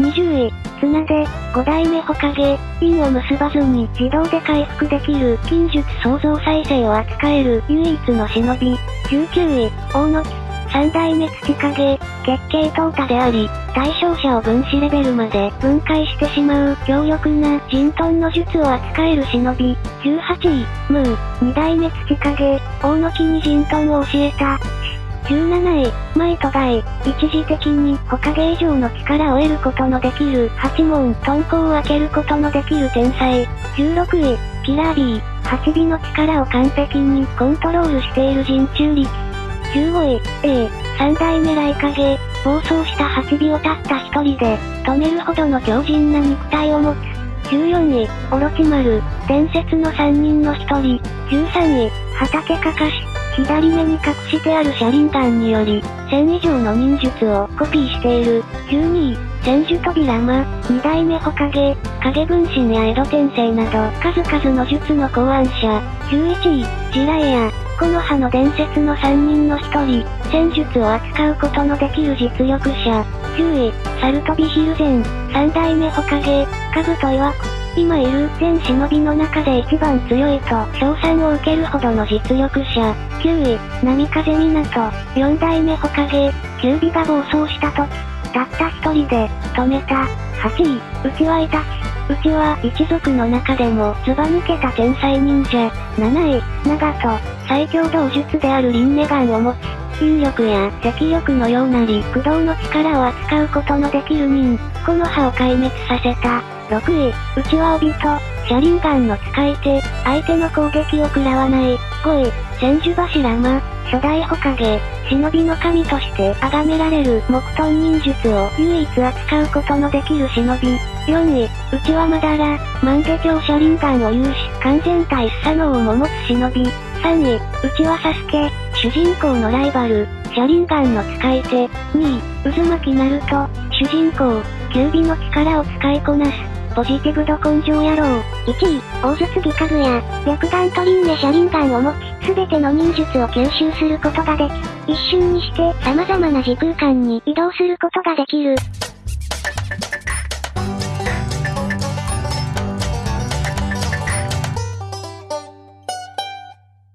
20位、綱で、5代目ほかげ、印を結ばずに自動で回復できる金術創造再生を扱える唯一の忍び。19位、大野木、3代目土影、月経淘汰であり、対象者を分子レベルまで分解してしまう強力な陣遁の術を扱える忍び。18位、ムー、2代目土影、大野木に陣遁を教えた。17位、前と外、一時的に他芸以上の力を得ることのできる八門遁甲を開けることのできる天才。16位、キラー B、8尾の力を完璧にコントロールしている人中力。15位、A、3代目来影、暴走した8尾をたった一人で、止めるほどの強靭な肉体を持つ。14位、オロチマル、伝説の3人の1人。13位、畑かかし、左目に隠してある車輪ガンにより、1000以上の忍術をコピーしている。12位、千手扉間、二代目ほかげ、影分身や江戸転生など、数々の術の考案者。11位、ジラエア、この葉の伝説の3人の1人、戦術を扱うことのできる実力者。10位、サルトビヒルゼン、3代目ホカゲ、カブと曰く、今いる全忍びの中で一番強いと称賛を受けるほどの実力者。9位、波風港、4代目ホカゲ、キュービが暴走した時、たった一人で、止めた。8位、内輪いたち、うちは一族の中でもずば抜けた天才忍者。7位、長門、最強道術である輪廻眼を持ち、引力や赤力のようなり駆動の力を扱うことのできる忍、この葉を壊滅させた。6位、内輪帯と、車輪眼の使い手、相手の攻撃を食らわない。5位、千手柱間、初代ほかげ、忍びの神として崇められる木遁忍術を唯一扱うことのできる忍び。4位、内はまだら、万華鏡車輪眼を有し、完全体スサノオも持つ忍び。3位、内はサスケ、主人公のライバル、車輪眼の使い手。2位、渦巻きナルト、主人公、キュービの力を使いこなす。ポジティブ度根性野郎。1位、大筒木家具や、白眼と輪廻車輪眼を持ち、すべての忍術を吸収することができ、一瞬にして様々な時空間に移動することができる。